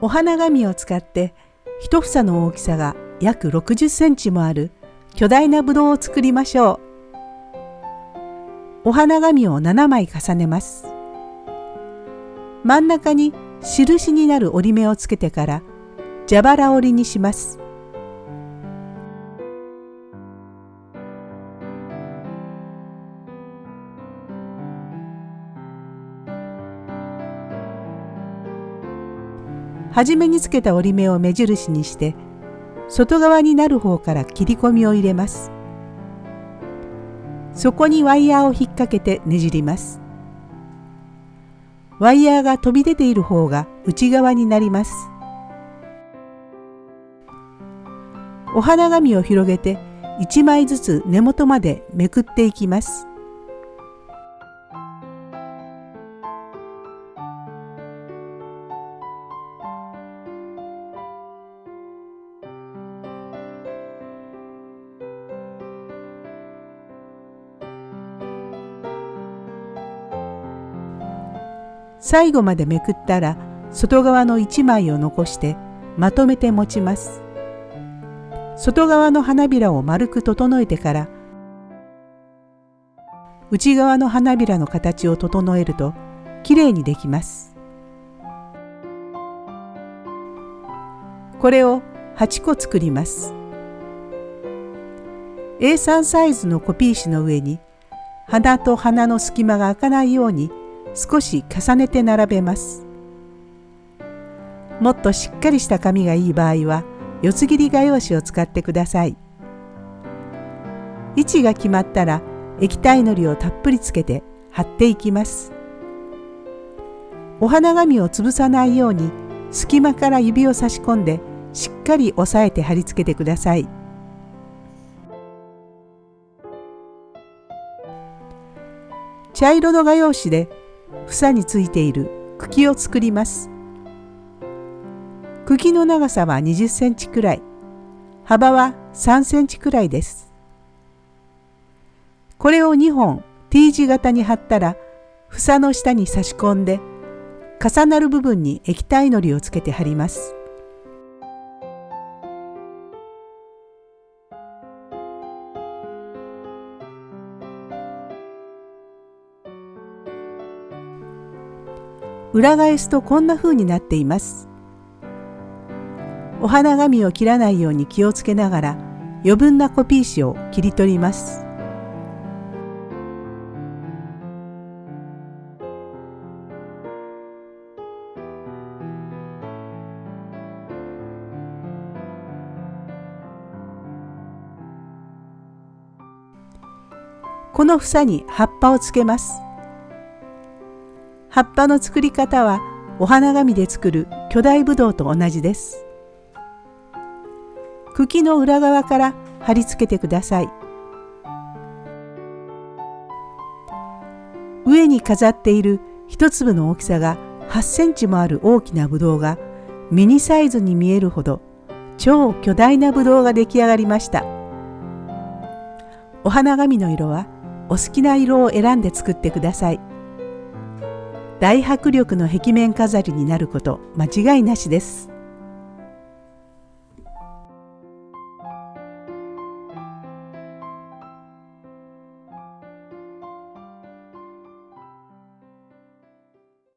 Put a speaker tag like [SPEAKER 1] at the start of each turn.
[SPEAKER 1] お花紙を使って一房の大きさが約60センチもある巨大なぶどうを作りましょう。お花紙を7枚重ねます。真ん中に印になる折り目をつけてから蛇腹折りにします。初めにつけた折り目を目印にして外側になる方から切り込みを入れます。そこにワイヤーを引っ掛けてねじります。ワイヤーが飛び出ている方が内側になります。お花紙を広げて1枚ずつ根元までめくっていきます。最後までめくったら外側の1枚を残してまとめて持ちます。外側の花びらを丸く整えてから内側の花びらの形を整えるときれいにできます。これを8個作ります。A3 サイズのコピー紙の上に花と花の隙間が開かないように少し重ねて並べます。もっとしっかりした紙がいい場合は四つ切り画用紙を使ってください。位置が決まったら液体のりをたっぷりつけて貼っていきます。お花紙を潰さないように隙間から指を差し込んでしっかり押さえて貼り付けてください。茶色の画用紙で房についている。茎を作ります。茎の長さは20センチくらい。幅は3センチくらいです。これを2本 T 字型に貼ったら房の下に差し込んで重なる部分に液体のりをつけて貼ります。裏返すとこんな風になっています。お花紙を切らないように気をつけながら余分なコピー紙を切り取ります。この房に葉っぱをつけます。葉っぱの作り方はお花紙で作る巨大ぶどうと同じです。茎の裏側から貼り付けてください。上に飾っている一粒の大きさが8センチもある大きなぶどうがミニサイズに見えるほど超巨大なぶどうが出来上がりました。お花紙の色はお好きな色を選んで作ってください。大迫力の壁面飾りになること間違いなしです。